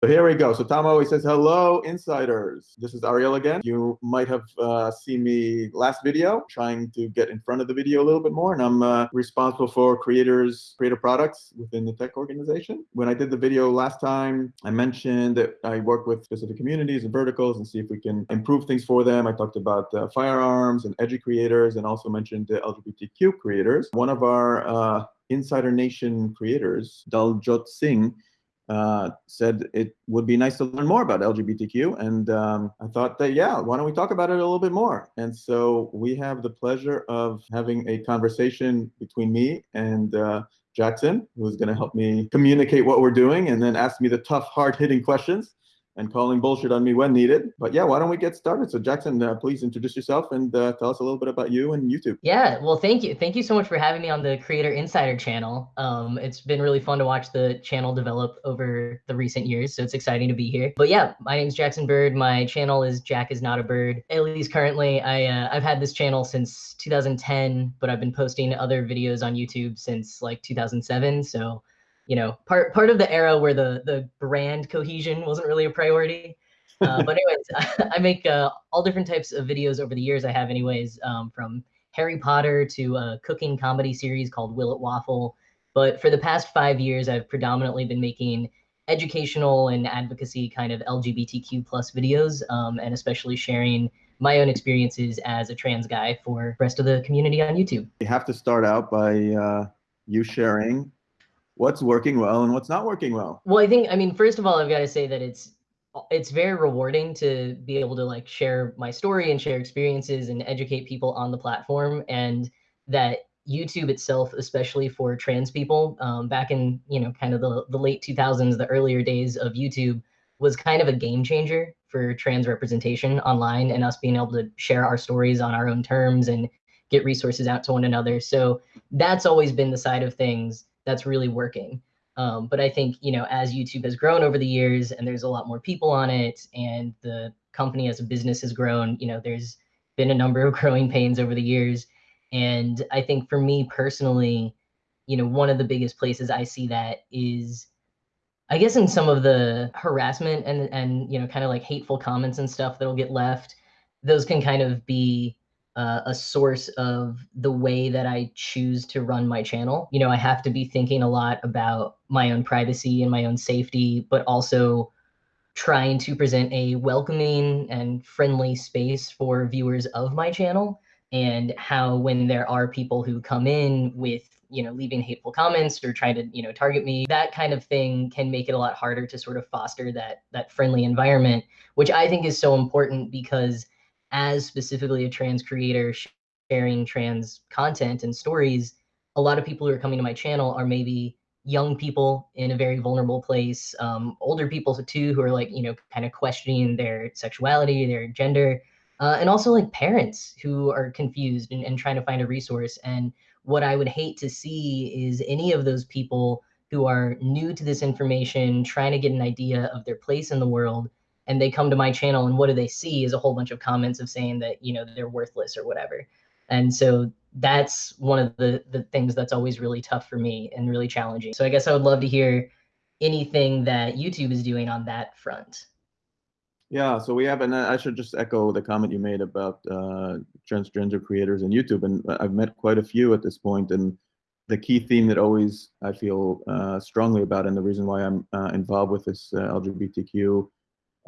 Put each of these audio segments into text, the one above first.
So here we go. So Tom always says, hello, insiders. This is Ariel again. You might have uh, seen me last video trying to get in front of the video a little bit more. And I'm uh, responsible for creators, creator products within the tech organization. When I did the video last time, I mentioned that I work with specific communities and verticals and see if we can improve things for them. I talked about uh, firearms and edgy creators and also mentioned the LGBTQ creators. One of our uh, Insider Nation creators, Daljot Singh, uh, said it would be nice to learn more about LGBTQ. And um, I thought that, yeah, why don't we talk about it a little bit more? And so we have the pleasure of having a conversation between me and uh, Jackson, who's going to help me communicate what we're doing and then ask me the tough, hard hitting questions and calling bullshit on me when needed. But yeah, why don't we get started? So Jackson, uh, please introduce yourself and uh, tell us a little bit about you and YouTube. Yeah, well, thank you. Thank you so much for having me on the Creator Insider channel. Um, it's been really fun to watch the channel develop over the recent years, so it's exciting to be here. But yeah, my name is Jackson Bird. My channel is Jack is Not a Bird. At least currently, I, uh, I've had this channel since 2010, but I've been posting other videos on YouTube since like 2007, so you know, part part of the era where the the brand cohesion wasn't really a priority. Uh, but anyways, I make uh, all different types of videos over the years. I have anyways, um, from Harry Potter to a cooking comedy series called Will It Waffle. But for the past five years, I've predominantly been making educational and advocacy kind of LGBTQ plus videos, um, and especially sharing my own experiences as a trans guy for the rest of the community on YouTube. You have to start out by uh, you sharing what's working well and what's not working well. Well, I think I mean first of all, I've got to say that it's it's very rewarding to be able to like share my story and share experiences and educate people on the platform and that YouTube itself, especially for trans people, um, back in you know kind of the, the late 2000s, the earlier days of YouTube, was kind of a game changer for trans representation online and us being able to share our stories on our own terms and get resources out to one another. So that's always been the side of things that's really working. Um, but I think, you know, as YouTube has grown over the years and there's a lot more people on it and the company as a business has grown, you know, there's been a number of growing pains over the years. And I think for me personally, you know, one of the biggest places I see that is, I guess, in some of the harassment and, and you know, kind of like hateful comments and stuff that'll get left, those can kind of be uh, a source of the way that I choose to run my channel. You know, I have to be thinking a lot about my own privacy and my own safety, but also trying to present a welcoming and friendly space for viewers of my channel and how when there are people who come in with you know leaving hateful comments or trying to you know target me that kind of thing can make it a lot harder to sort of foster that that friendly environment which i think is so important because as specifically a trans creator sharing trans content and stories, a lot of people who are coming to my channel are maybe young people in a very vulnerable place, um, older people too who are like, you know, kind of questioning their sexuality, their gender, uh, and also like parents who are confused and, and trying to find a resource. And what I would hate to see is any of those people who are new to this information, trying to get an idea of their place in the world, and they come to my channel and what do they see is a whole bunch of comments of saying that you know they're worthless or whatever. And so that's one of the the things that's always really tough for me and really challenging. So i guess i would love to hear anything that youtube is doing on that front. Yeah so we have and i should just echo the comment you made about uh, transgender creators in youtube and i've met quite a few at this point and the key theme that always i feel uh, strongly about and the reason why i'm uh, involved with this uh, lgbtq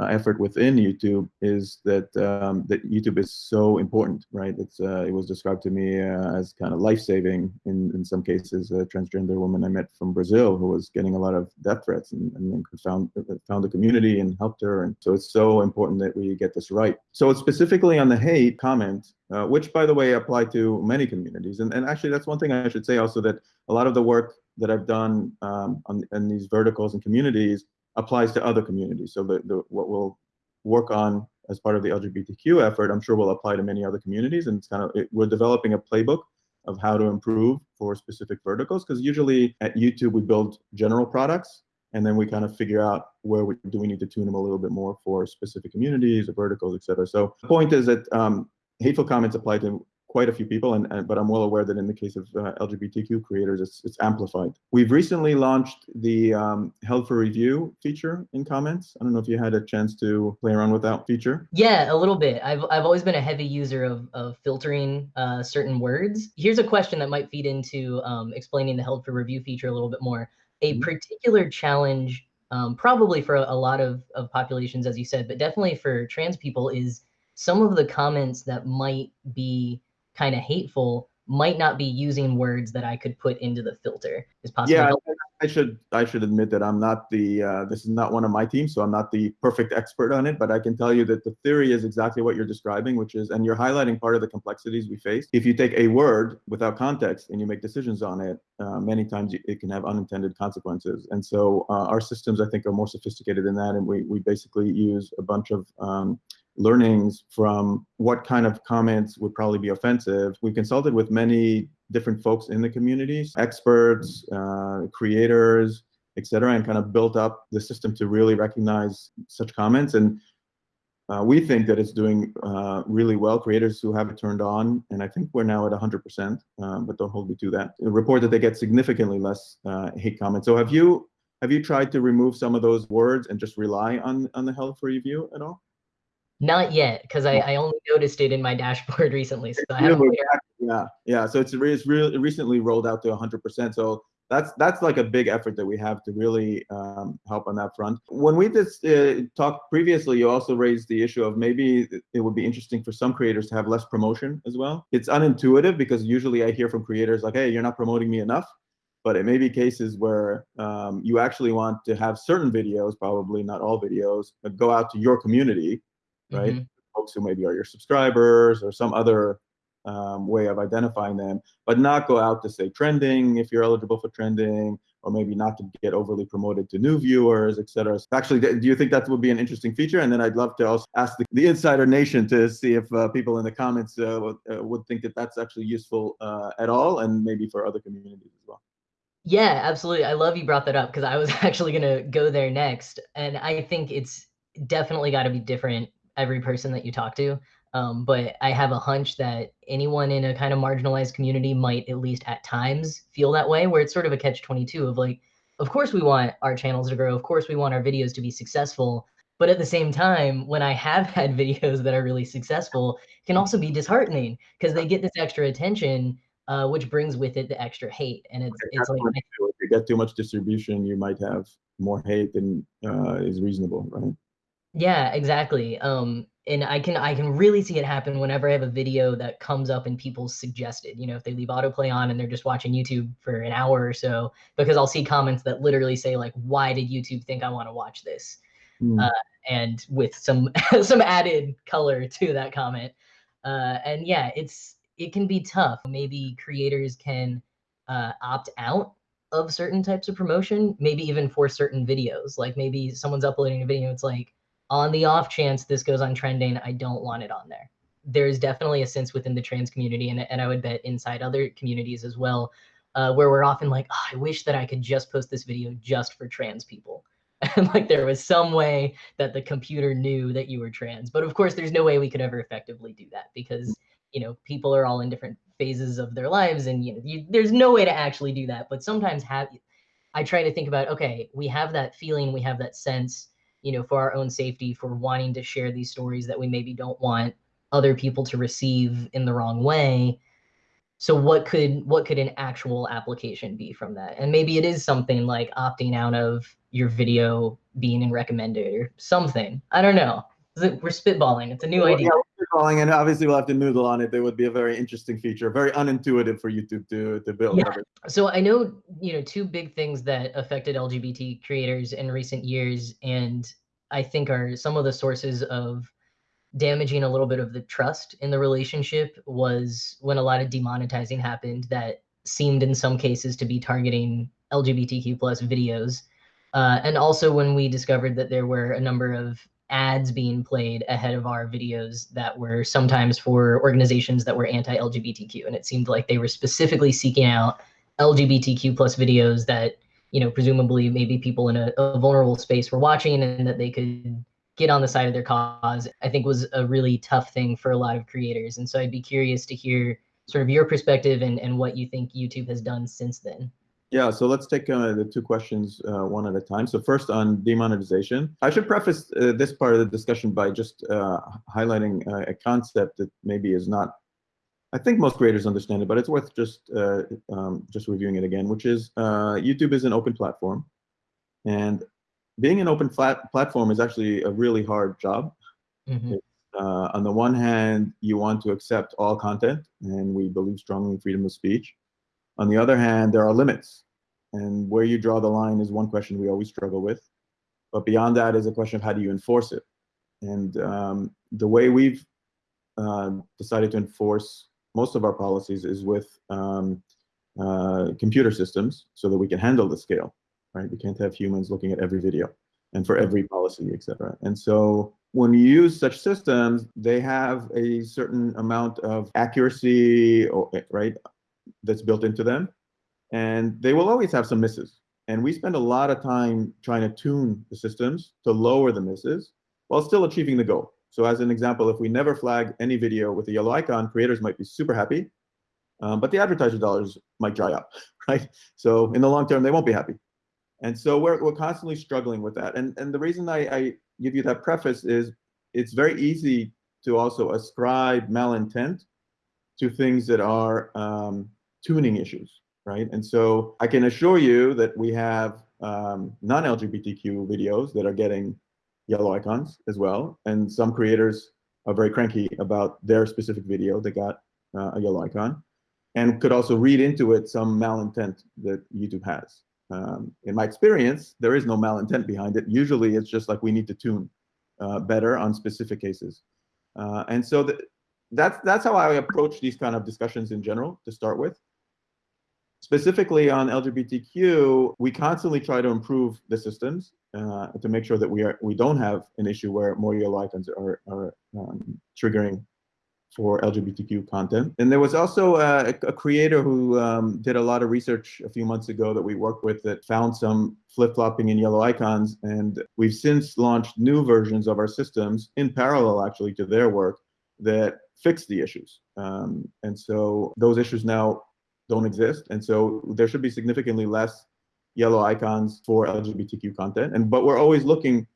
uh, effort within YouTube is that um, that YouTube is so important, right? It's uh, it was described to me uh, as kind of life saving in in some cases. A transgender woman I met from Brazil who was getting a lot of death threats and, and found found a community and helped her. And so it's so important that we get this right. So specifically on the hate comment, uh, which by the way apply to many communities, and and actually that's one thing I should say also that a lot of the work that I've done um, on in these verticals and communities applies to other communities. So the, the what we'll work on as part of the LGBTQ effort, I'm sure will apply to many other communities. And it's kind of, it, we're developing a playbook of how to improve for specific verticals. Because usually at YouTube, we build general products and then we kind of figure out where we do we need to tune them a little bit more for specific communities or verticals, et cetera. So the point is that um, hateful comments apply to quite a few people, and, and but I'm well aware that in the case of uh, LGBTQ creators, it's it's amplified. We've recently launched the um, held for review feature in comments. I don't know if you had a chance to play around with that feature. Yeah, a little bit. I've I've always been a heavy user of of filtering uh, certain words. Here's a question that might feed into um, explaining the held for review feature a little bit more. A mm-hmm. particular challenge, um, probably for a, a lot of of populations, as you said, but definitely for trans people, is some of the comments that might be kind of hateful might not be using words that I could put into the filter. Is possible. Yeah, I should I should admit that I'm not the uh, this is not one of my teams, so I'm not the perfect expert on it. But I can tell you that the theory is exactly what you're describing, which is, and you're highlighting part of the complexities we face. If you take a word without context and you make decisions on it, uh, many times it can have unintended consequences. And so uh, our systems, I think, are more sophisticated than that, and we we basically use a bunch of um, learnings from what kind of comments would probably be offensive. We consulted with many different folks in the communities, experts, uh, creators, etc., and kind of built up the system to really recognize such comments. And uh, we think that it's doing uh, really well. Creators who have it turned on, and I think we're now at 100%, um, but don't hold me to that. Report that they get significantly less uh, hate comments. So have you have you tried to remove some of those words and just rely on on the held review at all? Not yet, because I, I only noticed it in my dashboard recently. So I haven't. Yeah, yeah. So it's, it's really recently rolled out to 100%. So that's that's like a big effort that we have to really um, help on that front. When we just uh, talked previously, you also raised the issue of maybe it would be interesting for some creators to have less promotion as well. It's unintuitive because usually I hear from creators like, "Hey, you're not promoting me enough." But it may be cases where um, you actually want to have certain videos, probably not all videos, but go out to your community right? Mm-hmm. Folks who maybe are your subscribers or some other um, way of identifying them, but not go out to say trending if you're eligible for trending, or maybe not to get overly promoted to new viewers, etc. Actually, do you think that would be an interesting feature? And then I'd love to also ask the, the Insider Nation to see if uh, people in the comments uh, would, uh, would, think that that's actually useful uh, at all, and maybe for other communities as well. Yeah, absolutely. I love you brought that up because I was actually going to go there next, and I think it's definitely got to be different every person that you talk to. Um, but I have a hunch that anyone in a kind of marginalized community might at least at times feel that way, where it's sort of a catch 22 of like, of course we want our channels to grow. Of course we want our videos to be successful. But at the same time, when I have had videos that are really successful, can also be disheartening because they get this extra attention, uh, which brings with it the extra hate. And it's, it's like, if you get too much distribution, you might have more hate than uh, is reasonable, right? Yeah, exactly. Um, and I can I can really see it happen whenever I have a video that comes up and people suggested. You know, if they leave autoplay on and they're just watching YouTube for an hour or so, because I'll see comments that literally say like, "Why did YouTube think I want to watch this?" Mm. Uh, and with some some added color to that comment. Uh, and yeah, it's it can be tough. Maybe creators can uh, opt out of certain types of promotion, maybe even for certain videos. Like maybe someone's uploading a video, it's like on the off chance this goes on trending, I don't want it on there. There is definitely a sense within the trans community, and, and I would bet inside other communities as well, uh, where we're often like, oh, I wish that I could just post this video just for trans people. And like there was some way that the computer knew that you were trans. But of course, there's no way we could ever effectively do that because you know people are all in different phases of their lives, and you know you, there's no way to actually do that. But sometimes have I try to think about okay, we have that feeling, we have that sense you know, for our own safety, for wanting to share these stories that we maybe don't want other people to receive in the wrong way. So what could what could an actual application be from that? And maybe it is something like opting out of your video being in recommended or something. I don't know. We're spitballing. It's a new well, idea. Spitballing, and obviously we'll have to noodle on it. There would be a very interesting feature, very unintuitive for YouTube to to build. Yeah. So I know you know two big things that affected LGBT creators in recent years, and I think are some of the sources of damaging a little bit of the trust in the relationship was when a lot of demonetizing happened that seemed in some cases to be targeting LGBTQ plus videos. Uh, and also when we discovered that there were a number of ads being played ahead of our videos that were sometimes for organizations that were anti-LGBTQ. And it seemed like they were specifically seeking out LGBTQ plus videos that, you know, presumably maybe people in a, a vulnerable space were watching and that they could get on the side of their cause, I think was a really tough thing for a lot of creators. And so I'd be curious to hear sort of your perspective and, and what you think YouTube has done since then. Yeah, so let's take uh, the two questions uh, one at a time. So first on demonetization, I should preface uh, this part of the discussion by just uh, highlighting uh, a concept that maybe is not, I think most creators understand it, but it's worth just uh, um, just reviewing it again, which is YouTube is an open platform, and being an open flat platform is actually a really hard job. Mm -hmm. on the one hand, you want to accept all content, and we believe strongly in freedom of speech. On the other hand, there are limits. And where you draw the line is one question we always struggle with. But beyond that is a question of how do you enforce it? And um, the way we've uh, decided to enforce most of our policies is with um, uh, computer systems so that we can handle the scale, right? We can't have humans looking at every video and for every policy, et cetera. And so when you use such systems, they have a certain amount of accuracy, right, that's built into them. And they will always have some misses. And we spend a lot of time trying to tune the systems to lower the misses while still achieving the goal. So as an example, if we never flag any video with a yellow icon, creators might be super happy, um, but the advertiser dollars might dry up, right? So in the long term, they won't be happy. And so we're, we're constantly struggling with that. And, and the reason I, I give you that preface is it's very easy to also ascribe malintent to things that are um, tuning issues, right? And so I can assure you that we have um, non-LGBTQ videos that are getting yellow icons as well. And some creators are very cranky about their specific video that got uh, a yellow icon and could also read into it some malintent that YouTube has. Um, in my experience, there is no malintent behind it. Usually it's just like we need to tune uh, better on specific cases. Uh, and so the, that's, that's how I approach these kind of discussions in general to start with. Specifically on LGBTQ, we constantly try to improve the systems uh, to make sure that we are we don't have an issue where more yellow icons are, are um, triggering for LGBTQ content. And there was also a, a creator who um, did a lot of research a few months ago that we worked with that found some flip-flopping in yellow icons. And we've since launched new versions of our systems in parallel actually to their work that fix the issues. Um, and so those issues now don't exist. And so there should be significantly less yellow icons for LGBTQ content. And but we're always looking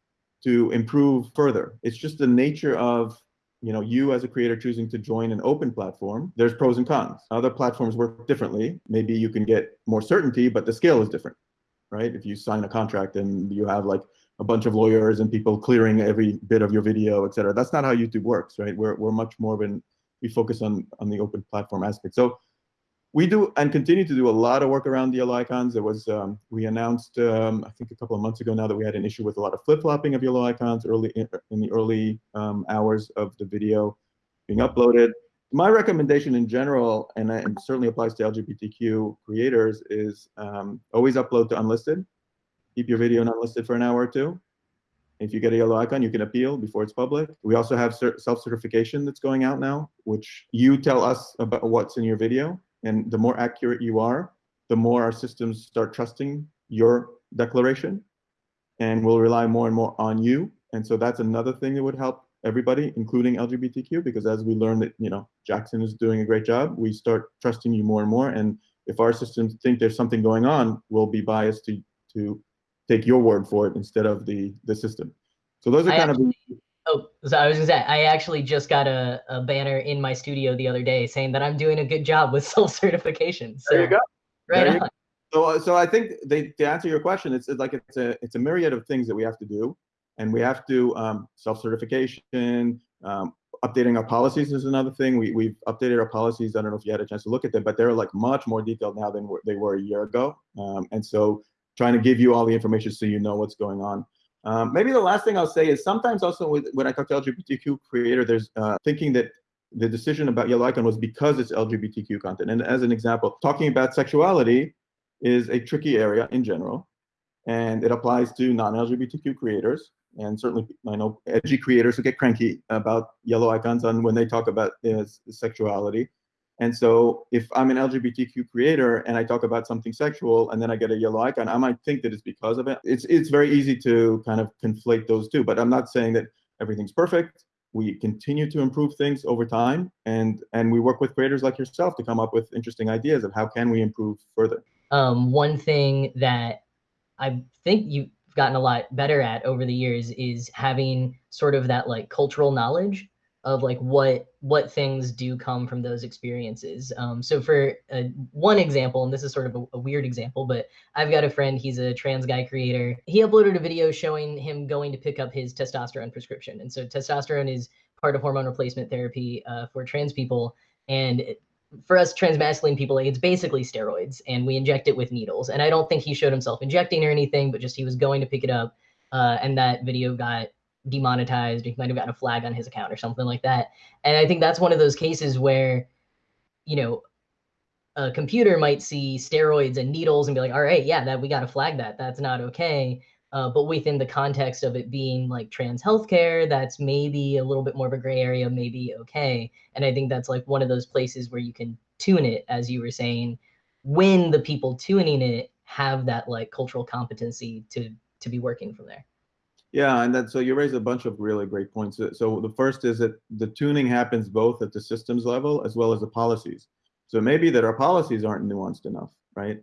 to improve further. It's just the nature of you know you as a creator choosing to join an open platform. There's pros and cons. Other platforms work differently. Maybe you can get more certainty, but the scale is different, right? If you sign a contract and you have like a bunch of lawyers and people clearing every bit of your video, et cetera. That's not how YouTube works, right? We're, we're much more of an, we focus on, on the open platform aspect. So we do and continue to do a lot of work around yellow icons. There was, um, we announced, um, I think a couple of months ago now that we had an issue with a lot of flip-flopping of yellow icons early in, in the early um, hours of the video being uploaded. My recommendation in general, and it certainly applies to LGBTQ creators, is um, always upload to unlisted. Keep your video not listed for an hour or two. If you get a yellow icon, you can appeal before it's public. We also have self-certification that's going out now, which you tell us about what's in your video. And the more accurate you are, the more our systems start trusting your declaration and will rely more and more on you. And so that's another thing that would help everybody, including LGBTQ, because as we learn that, you know, Jackson is doing a great job, we start trusting you more and more. And if our systems think there's something going on, we'll be biased to, to take your word for it instead of the, the system. So those are I kind actually, of Oh, so I was gonna say, I actually just got a, a banner in my studio the other day saying that I'm doing a good job with self-certification. So, there you go. Right you go. So, uh, so I think they, to answer your question, it's, it's like it's a it's a myriad of things that we have to do, and we have to um, self-certification, um, updating our policies is another thing. We we've updated our policies. I don't know if you had a chance to look at them, but they're like much more detailed now than they were a year ago. Um, and so, trying to give you all the information so you know what's going on. Um, maybe the last thing I'll say is sometimes also with, when I talk to LGBTQ creator, there's uh, thinking that the decision about Yellow Icon was because it's LGBTQ content. And as an example, talking about sexuality is a tricky area in general, and it applies to non-LGBTQ creators. And certainly, I know edgy creators who get cranky about yellow icons on when they talk about uh, sexuality. And so if I'm an LGBTQ creator and I talk about something sexual and then I get a yellow icon, I might think that it's because of it. It's it's very easy to kind of conflate those two, but I'm not saying that everything's perfect. We continue to improve things over time and and we work with creators like yourself to come up with interesting ideas of how can we improve further. Um, one thing that I think you've gotten a lot better at over the years is having sort of that like cultural knowledge of like what what things do come from those experiences. Um, so for uh, one example, and this is sort of a, a, weird example, but I've got a friend. He's a trans guy creator. He uploaded a video showing him going to pick up his testosterone prescription, and so testosterone is part of hormone replacement therapy uh, for trans people, and it, for us transmasculine people, it's basically steroids, and we inject it with needles. And I don't think he showed himself injecting or anything, but just he was going to pick it up, uh, and that video got demonetized. He might have gotten a flag on his account or something like that. And I think that's one of those cases where, you know, a computer might see steroids and needles and be like, all right, yeah, that we got to flag that. That's not okay. Uh, but within the context of it being like trans healthcare, that's maybe a little bit more of a gray area, maybe okay. And I think that's like one of those places where you can tune it, as you were saying, when the people tuning it have that like cultural competency to to be working from there. Yeah, and so you raise a bunch of really great points. So the first is that the tuning happens both at the systems level as well as the policies. So maybe that our policies aren't nuanced enough, right?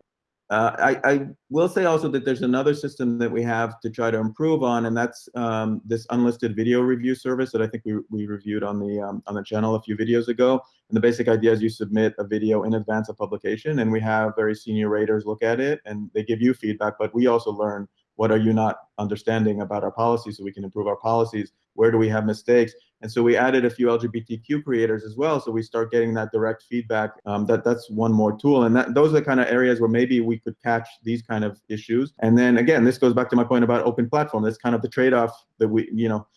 Uh, I, I, will say also that there's another system that we have to try to improve on, and that's um, this unlisted video review service that I think we, we reviewed on the um, on the channel a few videos ago. And the basic idea is you submit a video in advance of publication, and we have very senior raters look at it, and they give you feedback, but we also learn what are you not understanding about our policies so we can improve our policies? Where do we have mistakes? And so we added a few LGBTQ creators as well. So we start getting that direct feedback. Um, that that's one more tool, and that those are the kind of areas where maybe we could catch these kind of issues. And then again, this goes back to my point about open platform. That's kind of the trade-off that we, you know,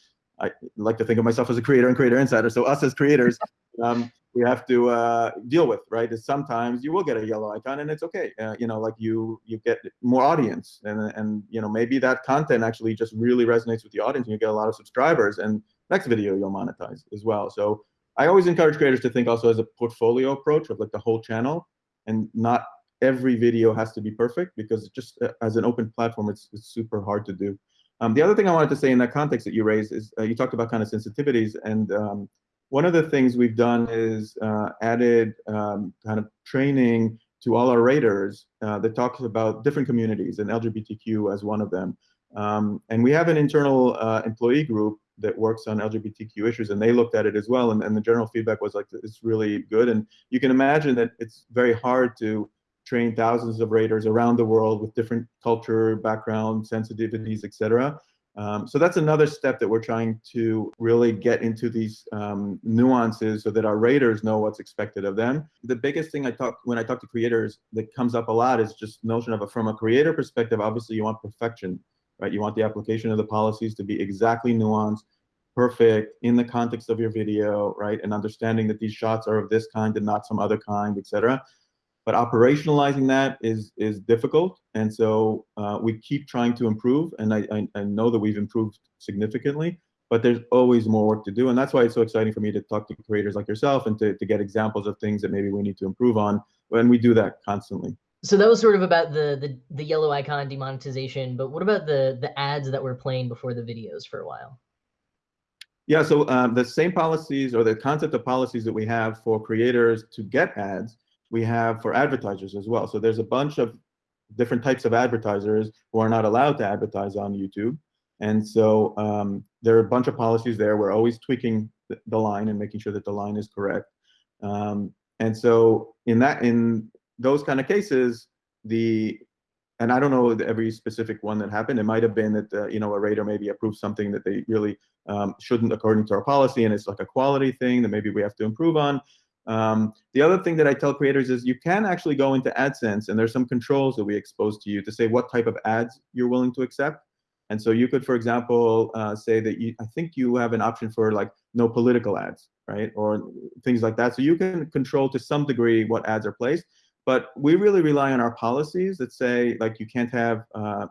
I like to think of myself as a creator and creator insider. So us as creators, um, we have to uh, deal with, right? Is sometimes you will get a yellow icon and it's okay. Uh, you know, like you you get more audience and and you know maybe that content actually just really resonates with the audience and you get a lot of subscribers and next video you'll monetize as well. So I always encourage creators to think also as a portfolio approach of like the whole channel and not every video has to be perfect because just uh, as an open platform, it's, it's super hard to do. Um, the other thing I wanted to say in that context that you raised is uh, you talked about kind of sensitivities and um, one of the things we've done is uh, added um, kind of training to all our raters uh, that talks about different communities and LGBTQ as one of them. Um, and we have an internal uh, employee group that works on LGBTQ issues, and they looked at it as well. And, and the general feedback was like, it's really good. And you can imagine that it's very hard to train thousands of raters around the world with different culture, background, sensitivities, et cetera. Um, so that's another step that we're trying to really get into these um, nuances so that our raters know what's expected of them. The biggest thing I talk when I talk to creators that comes up a lot is just notion of a, from a creator perspective, obviously you want perfection, right? You want the application of the policies to be exactly nuanced, perfect in the context of your video, right? And understanding that these shots are of this kind and not some other kind, etc but operationalizing that is is difficult. And so uh, we keep trying to improve and I, I, I, know that we've improved significantly but there's always more work to do. And that's why it's so exciting for me to talk to creators like yourself and to, to get examples of things that maybe we need to improve on. And we do that constantly. So that was sort of about the, the the yellow icon demonetization but what about the the ads that were playing before the videos for a while? Yeah so um, the same policies or the concept of policies that we have for creators to get ads we have for advertisers as well. So there's a bunch of different types of advertisers who are not allowed to advertise on YouTube. And so um, there are a bunch of policies there. We're always tweaking the, line and making sure that the line is correct. Um, and so in that, in those kind of cases, the and I don't know every specific one that happened. It might have been that uh, you know a rater maybe approved something that they really um, shouldn't according to our policy, and it's like a quality thing that maybe we have to improve on. Um, the other thing that I tell creators is you can actually go into AdSense and there's some controls that we expose to you to say what type of ads you're willing to accept. And so you could, for example, uh, say that you, I think you have an option for like no political ads, right? Or things like that. So you can control to some degree what ads are placed. But we really rely on our policies that say like you can't have, uh,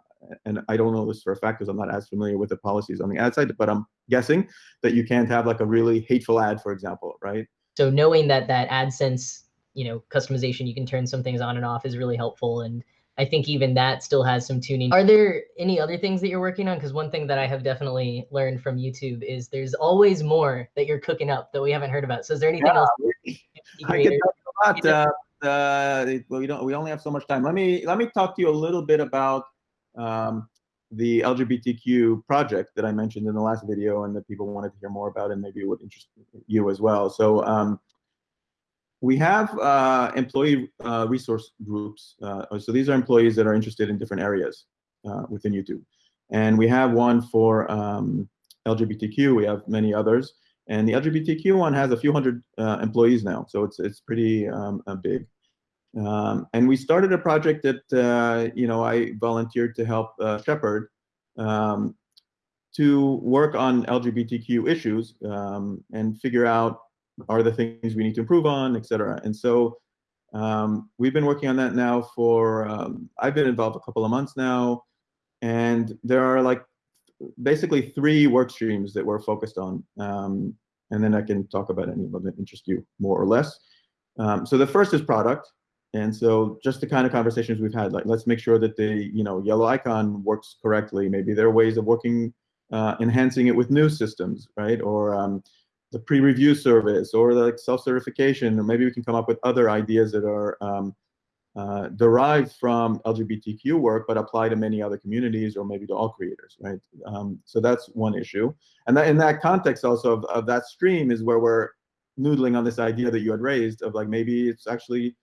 and I don't know this for a fact because I'm not as familiar with the policies on the ad side, but I'm guessing that you can't have like a really hateful ad, for example, right? So knowing that that AdSense you know customization you can turn some things on and off is really helpful and I think even that still has some tuning. Are there any other things that you're working on? Because one thing that I have definitely learned from YouTube is there's always more that you're cooking up that we haven't heard about. So is there anything yeah, else? I can talk about. Uh, uh, well, we don't. We only have so much time. Let me let me talk to you a little bit about um, the LGBTQ project that I mentioned in the last video, and that people wanted to hear more about, and maybe would interest you as well. So. Um, we have uh, employee uh, resource groups. Uh, so these are employees that are interested in different areas uh, within YouTube. And we have one for um, LGBTQ. We have many others. And the LGBTQ one has a few hundred uh, employees now. So it's, it's pretty um, big. Um, and we started a project that, uh, you know, I volunteered to help shepherd um, to work on LGBTQ issues um, and figure out are the things we need to improve on, et cetera. And so um, we've been working on that now for, um, I've been involved a couple of months now, and there are like basically three work streams that we're focused on. Um, and then I can talk about any of them that interest you more or less. Um, so the first is product. And so just the kind of conversations we've had, like let's make sure that the you know yellow icon works correctly. Maybe there are ways of working, uh, enhancing it with new systems, right? Or um, the pre-review service or the like, self-certification, or maybe we can come up with other ideas that are um, uh, derived from LGBTQ work, but apply to many other communities or maybe to all creators, right? Um, so that's one issue. And that, in that context also of, of that stream is where we're noodling on this idea that you had raised of like maybe it's actually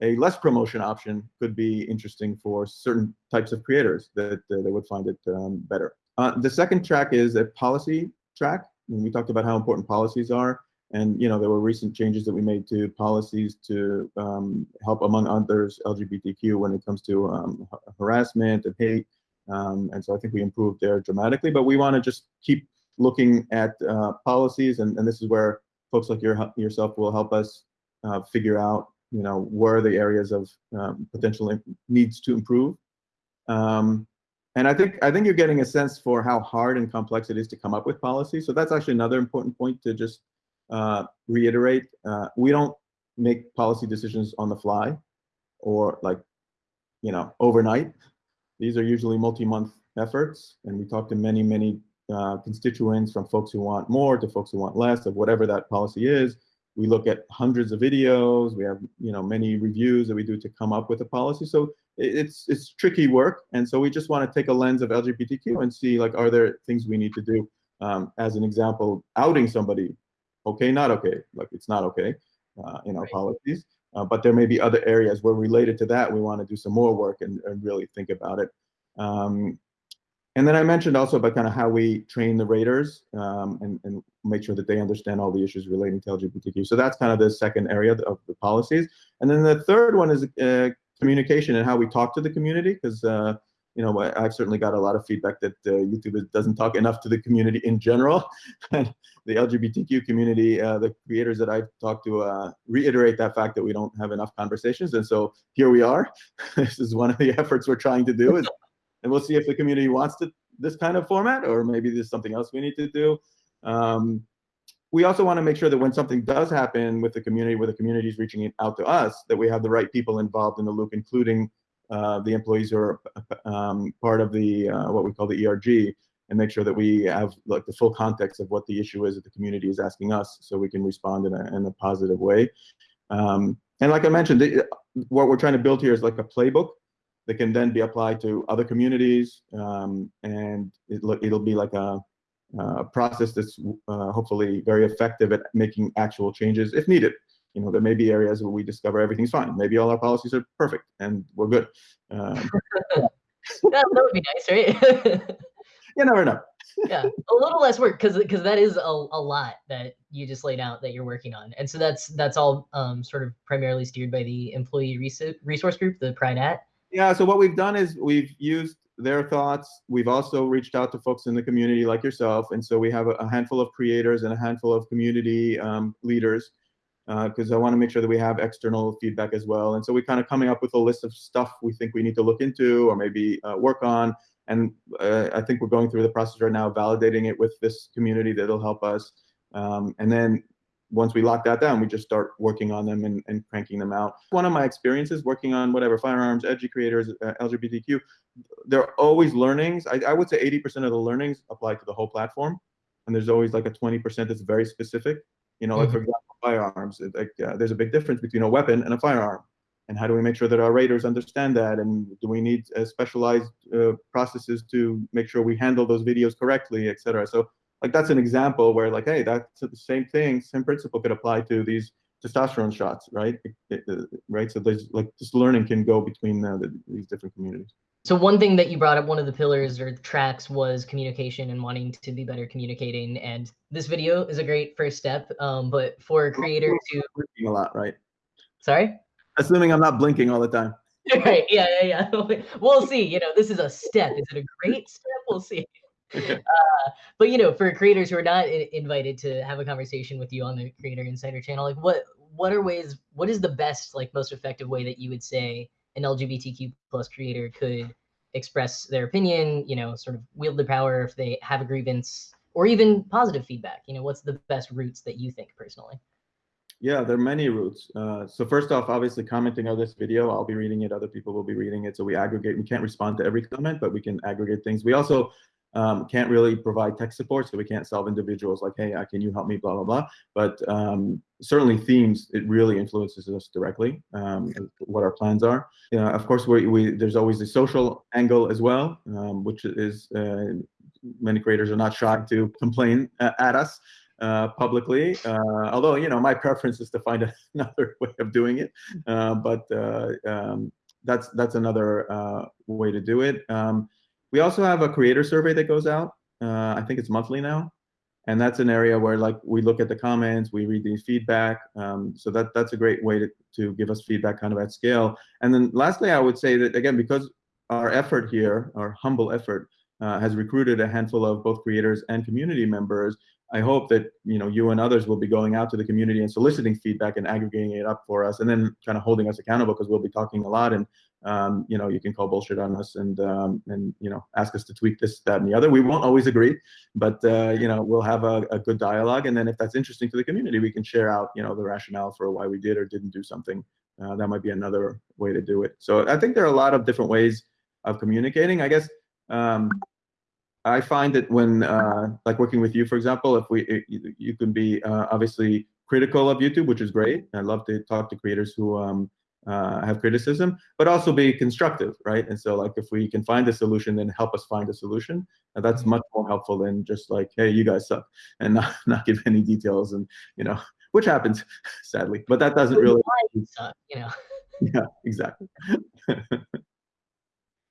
a less promotion option could be interesting for certain types of creators that, uh, they would find it um, better. Uh, the second track is a policy track we talked about how important policies are. And you know there were recent changes that we made to policies to um, help, among others, LGBTQ when it comes to um, harassment and hate. Um, and so I think we improved there dramatically. But we want to just keep looking at uh, policies, and, and this is where folks like your, yourself will help us uh, figure out, you know, where are the areas of um, potential needs to improve. Um, and I think I think you're getting a sense for how hard and complex it is to come up with policy. So that's actually another important point to just uh, reiterate. Uh, we don't make policy decisions on the fly or like, you know, overnight. These are usually multi-month efforts, and we talk to many, many uh, constituents from folks who want more to folks who want less of whatever that policy is. We look at hundreds of videos. We have, you know, many reviews that we do to come up with a policy. So it's it's tricky work, and so we just want to take a lens of LGBTQ and see like, are there things we need to do? Um, as an example, outing somebody, okay, not okay, like it's not okay uh, in our right. policies. Uh, but there may be other areas where related to that, we want to do some more work and, and really think about it. Um, and then I mentioned also about kind of how we train the raters um, and, and make sure that they understand all the issues relating to LGBTQ. So that's kind of the second area of the policies. And then the third one is uh, communication and how we talk to the community because uh, you know I've certainly got a lot of feedback that uh, YouTube doesn't talk enough to the community in general and the LGBTQ community uh, the creators that I've talked to uh, reiterate that fact that we don't have enough conversations and so here we are this is one of the efforts we're trying to do is, and we'll see if the community wants to this kind of format or maybe there's something else we need to do um, we also want to make sure that when something does happen with the community, where the community is reaching out to us, that we have the right people involved in the loop, including uh, the employees who are um, part of the uh, what we call the ERG, and make sure that we have like the full context of what the issue is that the community is asking us, so we can respond in a, in a positive way. Um, and like I mentioned, the, what we're trying to build here is like a playbook that can then be applied to other communities, um, and it, it'll be like a uh, process that's uh, hopefully very effective at making actual changes if needed. You know, there may be areas where we discover everything's fine. Maybe all our policies are perfect and we're good. Um, that, that would be nice, right? you never know. yeah, a little less work because because that is a, a lot that you just laid out that you're working on, and so that's that's all um, sort of primarily steered by the employee resource group, the PrideNat. Yeah, so what we've done is we've used their thoughts. We've also reached out to folks in the community like yourself. And so we have a, handful of creators and a handful of community um, leaders because uh, I want to make sure that we have external feedback as well. And so we're kind of coming up with a list of stuff we think we need to look into or maybe uh, work on. And uh, I think we're going through the process right now, validating it with this community that'll help us. Um, and then once we lock that down, we just start working on them and, and cranking them out. One of my experiences working on whatever firearms, edgy creators, uh, LGBTQ, there are always learnings. I, I would say 80% of the learnings apply to the whole platform. And there's always like a 20% that's very specific. You know, like for example, firearms, like uh, there's a big difference between a weapon and a firearm. And how do we make sure that our raters understand that? And do we need uh, specialized uh, processes to make sure we handle those videos correctly, et cetera? So like that's an example where like, hey, that's the same thing, same principle could apply to these testosterone shots, right? It, it, right. So there's like this learning can go between uh, the, these different communities. So one thing that you brought up, one of the pillars or tracks was communication and wanting to be better communicating. And this video is a great first step. Um, but for a creator to blinking a lot, right? Sorry. Assuming I'm not blinking all the time. right. Yeah. Yeah. Yeah. we'll see. You know, this is a step. Is it a great step? We'll see. uh, but you know, for creators who are not invited to have a conversation with you on the Creator Insider channel, like what what are ways? What is the best, like, most effective way that you would say an LGBTQ plus creator could express their opinion? You know, sort of wield the power if they have a grievance, or even positive feedback. You know, what's the best routes that you think personally? Yeah, there are many routes. Uh, so first off, obviously commenting on this video, I'll be reading it, other people will be reading it. So we aggregate, we can't respond to every comment, but we can aggregate things. We also um, can't really provide tech support, so we can't solve individuals like, hey, uh, can you help me, blah, blah, blah. But um, certainly themes, it really influences us directly, um, what our plans are. Of course, we, we, there's always the social angle as well, um, which is uh, many creators are not shy to complain at us. Uh, publicly, uh, although you know my preference is to find another way of doing it, uh, but uh, um, that's that's another uh, way to do it. Um, we also have a creator survey that goes out. Uh, I think it's monthly now. And that's an area where like we look at the comments, we read the feedback. Um, so that that's a great way to, to give us feedback kind of at scale. And then lastly, I would say that again, because our effort here, our humble effort, uh, has recruited a handful of both creators and community members, I hope that you know you and others will be going out to the community and soliciting feedback and aggregating it up for us, and then kind of holding us accountable because we'll be talking a lot and um, you know, you can call bullshit on us and um, and you know ask us to tweak this, that, and the other. We won't always agree, but uh, you know we'll have a, a, good dialogue, and then if that's interesting to the community, we can share out you know the rationale for why we did or didn't do something. Uh, that might be another way to do it. So I think there are a lot of different ways of communicating. I guess um, I find that when uh, like working with you, for example, if we it, you can be uh, obviously critical of YouTube, which is great. I love to talk to creators who um, uh, have criticism, but also be constructive, right? And so like if we can find a solution, then help us find a solution. And that's mm-hmm. much more helpful than just like, hey, you guys suck, and not, not give any details and, you know, which happens, sadly. But that doesn't really suck, you know. yeah, exactly.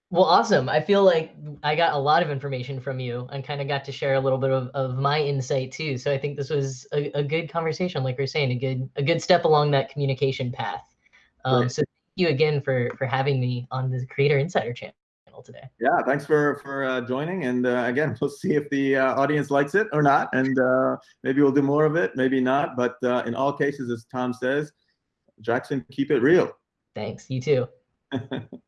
well, awesome. I feel like I got a lot of information from you and kind of got to share a little bit of, of my insight too. So I think this was a, a good conversation, like we are saying, a good a good step along that communication path. Um, right. So thank you again for for having me on the Creator Insider channel today. Yeah, thanks for for uh, joining. And uh, again, we'll see if the uh, audience likes it or not, and uh, maybe we'll do more of it, maybe not. But uh, in all cases, as Tom says, Jackson, keep it real. Thanks. You too.